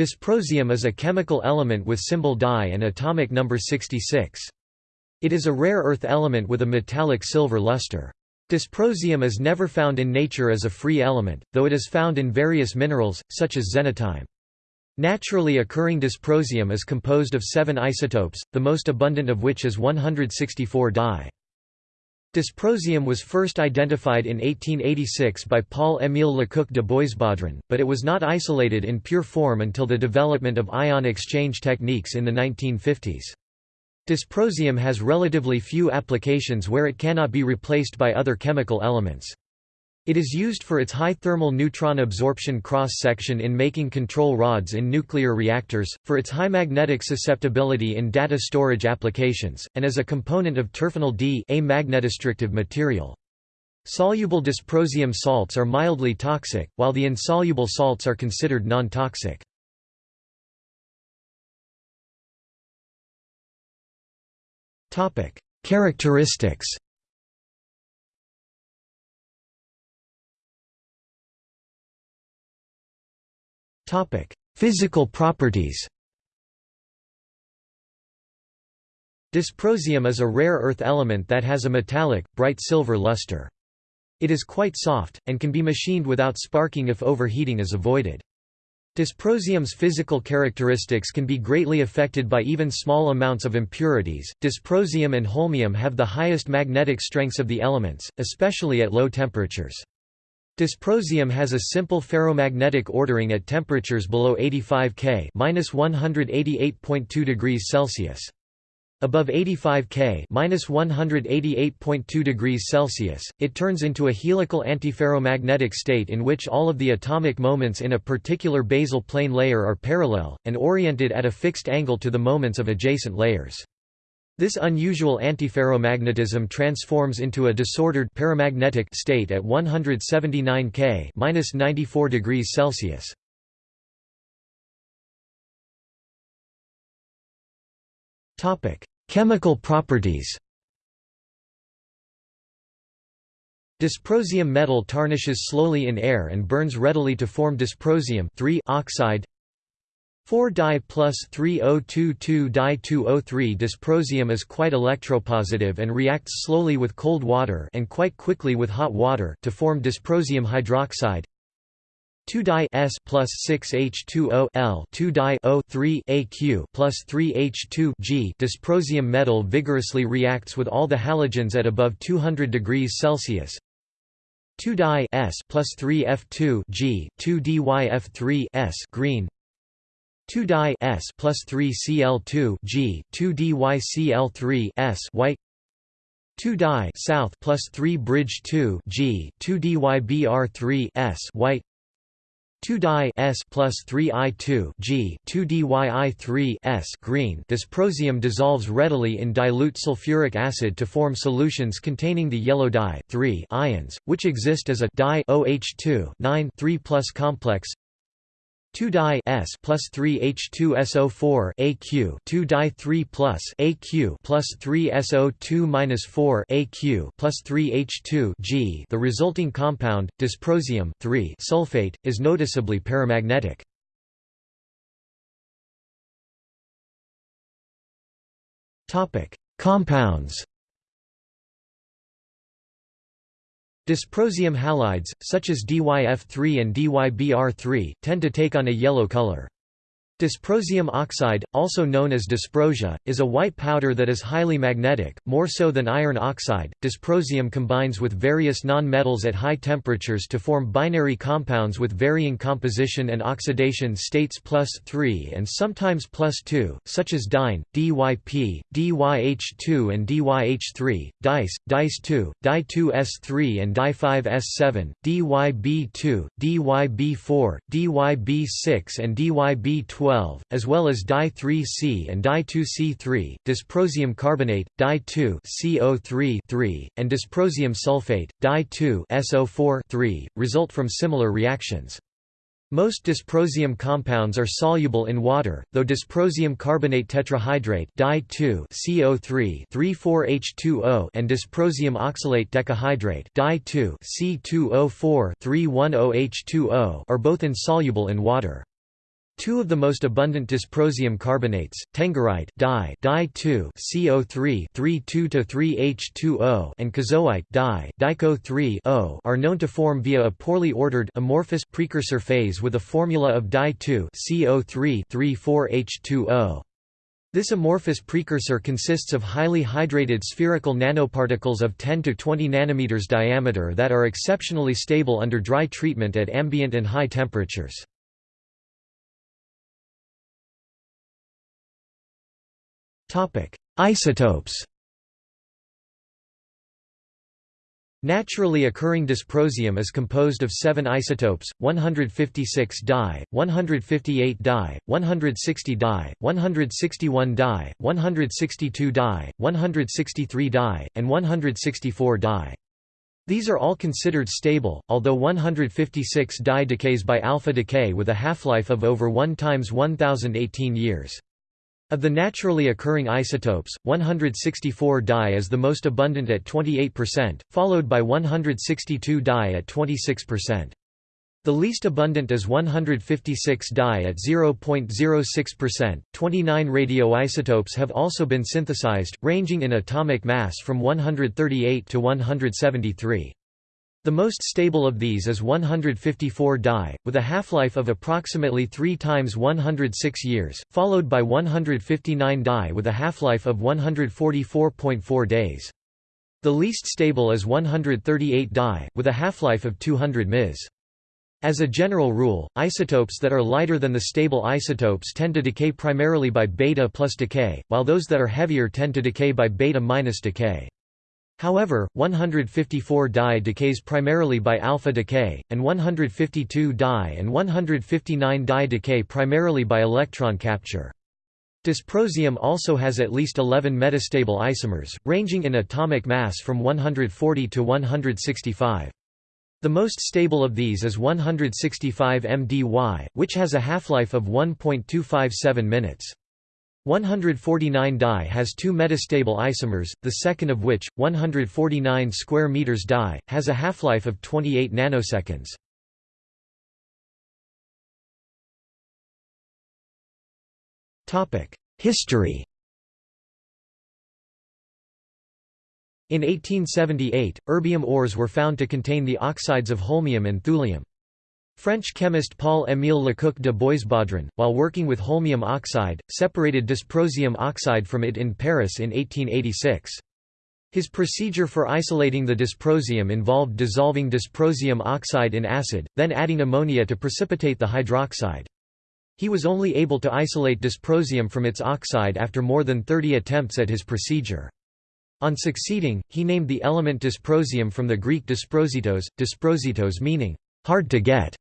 Dysprosium is a chemical element with symbol Dy and atomic number 66. It is a rare earth element with a metallic silver luster. Dysprosium is never found in nature as a free element, though it is found in various minerals, such as xenotime. Naturally occurring dysprosium is composed of seven isotopes, the most abundant of which is 164 Dy. Dysprosium was first identified in 1886 by Paul-Émile Lecoq de Boisbaudran, but it was not isolated in pure form until the development of ion exchange techniques in the 1950s. Dysprosium has relatively few applications where it cannot be replaced by other chemical elements. It is used for its high thermal neutron absorption cross-section in making control rods in nuclear reactors, for its high magnetic susceptibility in data storage applications, and as a component of Terfenol-D a magnetostrictive material. Soluble dysprosium salts are mildly toxic, while the insoluble salts are considered non-toxic. Characteristics Physical properties Dysprosium is a rare earth element that has a metallic, bright silver luster. It is quite soft, and can be machined without sparking if overheating is avoided. Dysprosium's physical characteristics can be greatly affected by even small amounts of impurities. Dysprosium and holmium have the highest magnetic strengths of the elements, especially at low temperatures. Dysprosium has a simple ferromagnetic ordering at temperatures below 85 K (-188.2 degrees Celsius). Above 85 K (-188.2 degrees Celsius), it turns into a helical antiferromagnetic state in which all of the atomic moments in a particular basal plane layer are parallel and oriented at a fixed angle to the moments of adjacent layers. This unusual antiferromagnetism transforms into a disordered paramagnetic state at 179 K (-94 degrees Celsius). Topic: Chemical properties. Dysprosium metal tarnishes slowly in air and burns readily to form dysprosium oxide 4-di plus 3022-di-203 dysprosium is quite electropositive and reacts slowly with cold water and quite quickly with hot water to form dysprosium hydroxide. 2-di S plus 6H2O L 2-di O 3 AQ plus 3H2 G dysprosium metal vigorously reacts with all the halogens at above 200 degrees Celsius. 2 di S plus 3 F2 G 2 DYF3 S green 2 di S plus 3 Cl2 G 2 DYCl3 S white. 2 di south plus 3 bridge 2 G 2 DYBr3 S white. 2 di S plus 3 I2 G 2 DYI3 S green. Dysprosium dissolves readily in dilute sulfuric acid to form solutions containing the yellow dye 3 ions, which exist as a di OH2 9 3 plus complex 2 di S plus 3 H2SO4 AQ 2 di 3 plus AQ plus 3 SO2 minus 4 AQ plus 3 H2 G. The resulting compound, dysprosium 3 sulfate, is noticeably paramagnetic. Compounds. Dysprosium halides, such as DYF3 and DYBr3, tend to take on a yellow color. Dysprosium oxide, also known as dysprosia, is a white powder that is highly magnetic, more so than iron oxide. Dysprosium combines with various non-metals at high temperatures to form binary compounds with varying composition and oxidation states plus 3 and sometimes plus 2, such as dyne, DYP, DYH2 and DYH3, dice, dice2, di2s3 and di5s7, DYB2, DYB4, DYB6 and DYB12 12, as well as di3C and di2C3, dysprosium carbonate, di2CO3 3, and dysprosium sulfate, di2 SO4 3, result from similar reactions. Most dysprosium compounds are soluble in water, though dysprosium carbonate tetrahydrate di2CO3 34H2O and dysprosium oxalate decahydrate di2C2O4 310H2O are both insoluble in water. Two of the most abundant dysprosium carbonates, tengerite di, di CO3 32-3H2O and kozoite di, dico 3 O are known to form via a poorly ordered amorphous precursor phase with a formula of di CO3 34H2O. This amorphous precursor consists of highly hydrated spherical nanoparticles of 10 to 20 nanometers diameter that are exceptionally stable under dry treatment at ambient and high temperatures. Topic: Isotopes. Naturally occurring dysprosium is composed of 7 isotopes, 156 di, 158 di, 160 di, 161 di, 162 di, 163 di, and 164 di. These are all considered stable, although 156 di decays by alpha decay with a half-life of over 1 times 1018 years. Of the naturally occurring isotopes, 164 Dy is the most abundant at 28%, followed by 162 Dy at 26%. The least abundant is 156 Dy at 0.06%. 29 radioisotopes have also been synthesized, ranging in atomic mass from 138 to 173. The most stable of these is 154 Dy, with a half-life of approximately 3 times 106 years, followed by 159 Dy with a half-life of 144.4 days. The least stable is 138 Dy, with a half-life of 200 ms. As a general rule, isotopes that are lighter than the stable isotopes tend to decay primarily by beta plus decay, while those that are heavier tend to decay by beta minus decay. However, 154 Dy decays primarily by alpha decay, and 152 Dy and 159 Dy decay primarily by electron capture. Dysprosium also has at least 11 metastable isomers, ranging in atomic mass from 140 to 165. The most stable of these is 165 MDY, which has a half-life of 1.257 minutes. 149 Dy has two metastable isomers, the second of which, 149 square meters Dy, has a half-life of 28 nanoseconds. History In 1878, erbium ores were found to contain the oxides of holmium and thulium. French chemist Paul-Émile Lecoq de Boisbaudran, while working with holmium oxide, separated dysprosium oxide from it in Paris in 1886. His procedure for isolating the dysprosium involved dissolving dysprosium oxide in acid, then adding ammonia to precipitate the hydroxide. He was only able to isolate dysprosium from its oxide after more than 30 attempts at his procedure. On succeeding, he named the element dysprosium from the Greek dysprositos, dysprositos meaning, hard to get.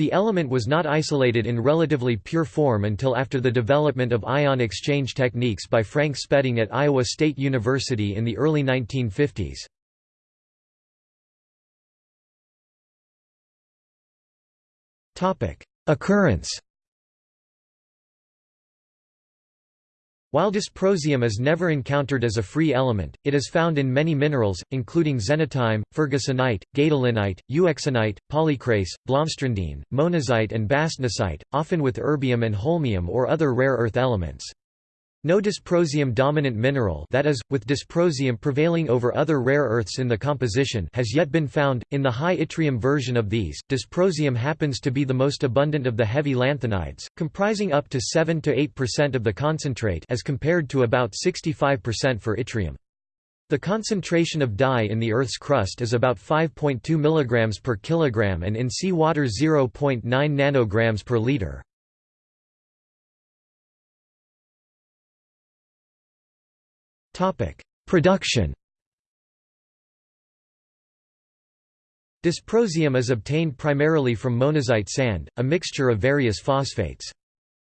The element was not isolated in relatively pure form until after the development of ion exchange techniques by Frank Spedding at Iowa State University in the early 1950s. Occurrence While dysprosium is never encountered as a free element, it is found in many minerals, including xenotime, fergusonite, gadolinite, euxenite, polycrase, blomstrandine, monazite and bastnasite, often with erbium and holmium or other rare earth elements. No dysprosium-dominant mineral that is, with dysprosium prevailing over other rare earths in the composition has yet been found. In the high yttrium version of these, dysprosium happens to be the most abundant of the heavy lanthanides, comprising up to 7 to 8% of the concentrate as compared to about 65% for yttrium. The concentration of dye in the Earth's crust is about 5.2 mg per kilogram and in seawater 0.9 nanograms per liter. Production Dysprosium is obtained primarily from monazite sand, a mixture of various phosphates.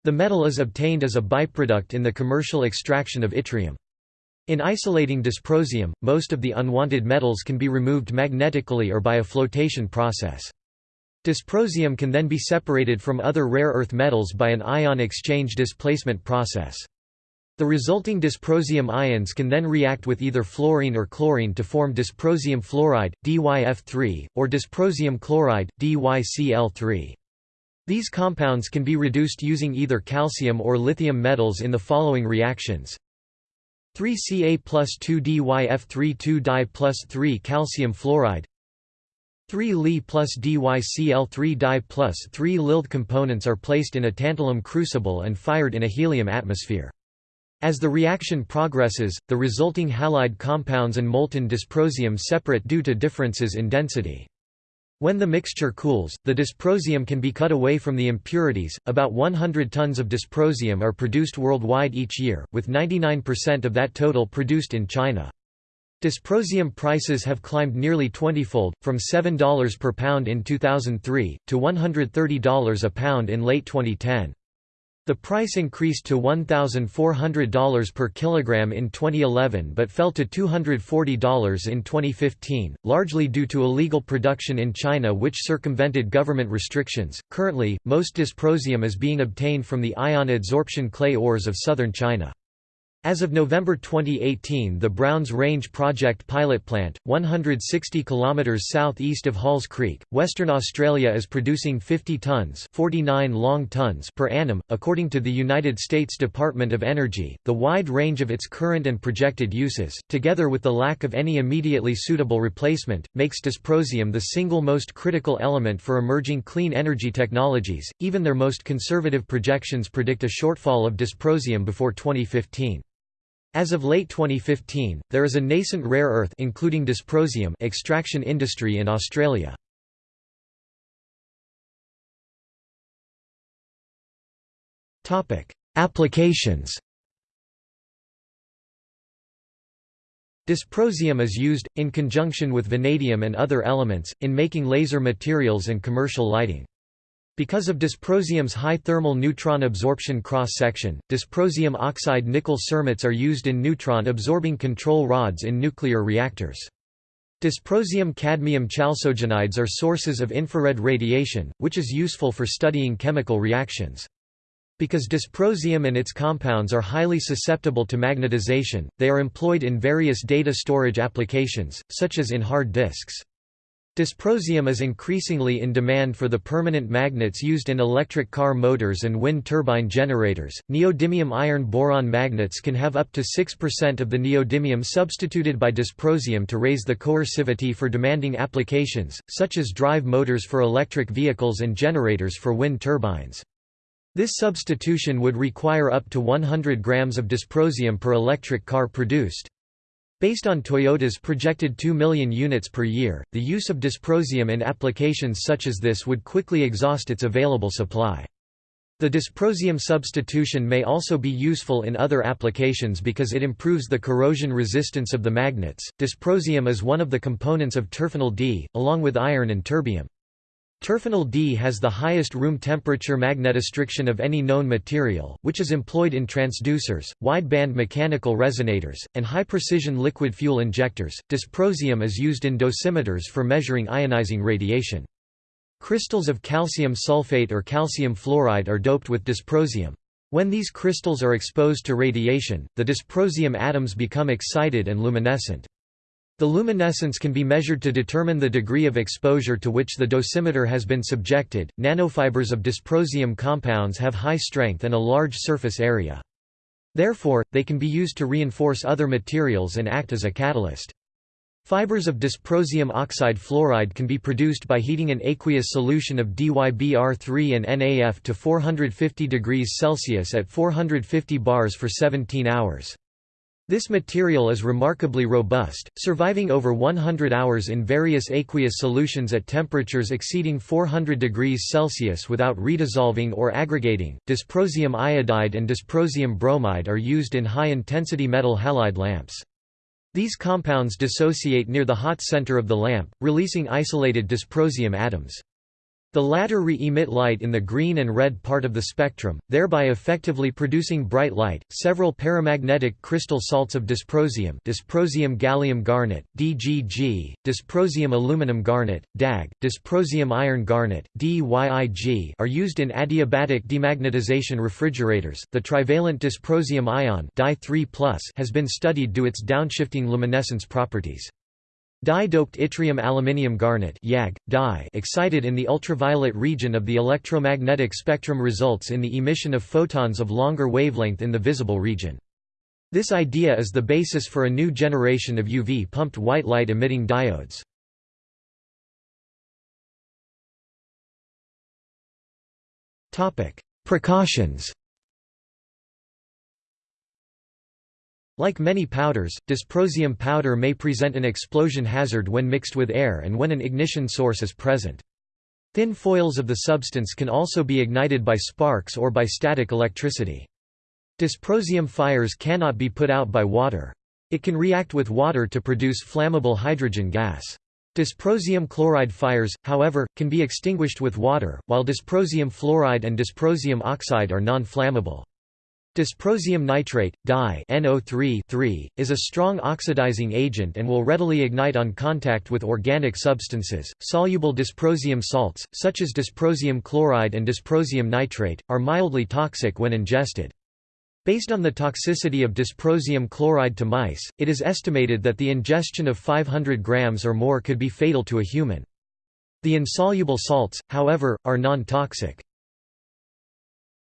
The metal is obtained as a byproduct in the commercial extraction of yttrium. In isolating dysprosium, most of the unwanted metals can be removed magnetically or by a flotation process. Dysprosium can then be separated from other rare earth metals by an ion exchange displacement process. The resulting dysprosium ions can then react with either fluorine or chlorine to form dysprosium fluoride, DYF3, or dysprosium chloride, DYCl3. These compounds can be reduced using either calcium or lithium metals in the following reactions. 3Ca plus 2DyF3 2di plus 3 calcium fluoride 3 Li plus DyCl3 di plus 3 Lilth components are placed in a tantalum crucible and fired in a helium atmosphere. As the reaction progresses, the resulting halide compounds and molten dysprosium separate due to differences in density. When the mixture cools, the dysprosium can be cut away from the impurities. About 100 tons of dysprosium are produced worldwide each year, with 99% of that total produced in China. Dysprosium prices have climbed nearly 20-fold, from $7 per pound in 2003, to $130 a pound in late 2010. The price increased to $1,400 per kilogram in 2011 but fell to $240 in 2015, largely due to illegal production in China which circumvented government restrictions. Currently, most dysprosium is being obtained from the ion adsorption clay ores of southern China. As of November 2018 the Browns Range Project pilot plant, 160 km southeast of Halls Creek, Western Australia is producing 50 tons 49 long tons per annum. According to the United States Department of Energy, the wide range of its current and projected uses, together with the lack of any immediately suitable replacement, makes dysprosium the single most critical element for emerging clean energy technologies. Even their most conservative projections predict a shortfall of dysprosium before 2015. As of late 2015, there is a nascent rare earth including dysprosium extraction industry in Australia. Topic: Applications. Dysprosium is used, in conjunction with vanadium and other elements, in making laser materials and commercial lighting. Because of dysprosium's high thermal neutron absorption cross-section, dysprosium oxide nickel cermets are used in neutron-absorbing control rods in nuclear reactors. Dysprosium-cadmium chalcogenides are sources of infrared radiation, which is useful for studying chemical reactions. Because dysprosium and its compounds are highly susceptible to magnetization, they are employed in various data storage applications, such as in hard disks. Dysprosium is increasingly in demand for the permanent magnets used in electric car motors and wind turbine generators. Neodymium iron boron magnets can have up to 6% of the neodymium substituted by dysprosium to raise the coercivity for demanding applications, such as drive motors for electric vehicles and generators for wind turbines. This substitution would require up to 100 grams of dysprosium per electric car produced. Based on Toyota's projected 2 million units per year, the use of dysprosium in applications such as this would quickly exhaust its available supply. The dysprosium substitution may also be useful in other applications because it improves the corrosion resistance of the magnets. Dysprosium is one of the components of Terfenol-D, along with iron and terbium. Terfenol-D has the highest room temperature magnetostriction of any known material, which is employed in transducers, wide-band mechanical resonators, and high-precision liquid fuel injectors. Dysprosium is used in dosimeters for measuring ionizing radiation. Crystals of calcium sulfate or calcium fluoride are doped with dysprosium. When these crystals are exposed to radiation, the dysprosium atoms become excited and luminescent. The luminescence can be measured to determine the degree of exposure to which the dosimeter has been subjected. Nanofibers of dysprosium compounds have high strength and a large surface area. Therefore, they can be used to reinforce other materials and act as a catalyst. Fibers of dysprosium oxide fluoride can be produced by heating an aqueous solution of DYBr3 and NAF to 450 degrees Celsius at 450 bars for 17 hours. This material is remarkably robust, surviving over 100 hours in various aqueous solutions at temperatures exceeding 400 degrees Celsius without redissolving or aggregating. Dysprosium iodide and dysprosium bromide are used in high-intensity metal halide lamps. These compounds dissociate near the hot center of the lamp, releasing isolated dysprosium atoms. The latter re-emit light in the green and red part of the spectrum, thereby effectively producing bright light. Several paramagnetic crystal salts of dysprosium, dysprosium gallium garnet (DGG), dysprosium aluminum garnet (DAG), dysprosium iron garnet (DYIG) are used in adiabatic demagnetization refrigerators. The trivalent dysprosium ion (Dy3+) has been studied due to its downshifting luminescence properties. Dye-doped yttrium aluminium garnet YAG, dye excited in the ultraviolet region of the electromagnetic spectrum results in the emission of photons of longer wavelength in the visible region. This idea is the basis for a new generation of UV-pumped white light emitting diodes. Precautions Like many powders, dysprosium powder may present an explosion hazard when mixed with air and when an ignition source is present. Thin foils of the substance can also be ignited by sparks or by static electricity. Dysprosium fires cannot be put out by water. It can react with water to produce flammable hydrogen gas. Dysprosium chloride fires, however, can be extinguished with water, while dysprosium fluoride and dysprosium oxide are non-flammable. Dysprosium nitrate, dye NO3 is a strong oxidizing agent and will readily ignite on contact with organic substances. Soluble dysprosium salts, such as dysprosium chloride and dysprosium nitrate, are mildly toxic when ingested. Based on the toxicity of dysprosium chloride to mice, it is estimated that the ingestion of 500 grams or more could be fatal to a human. The insoluble salts, however, are non-toxic.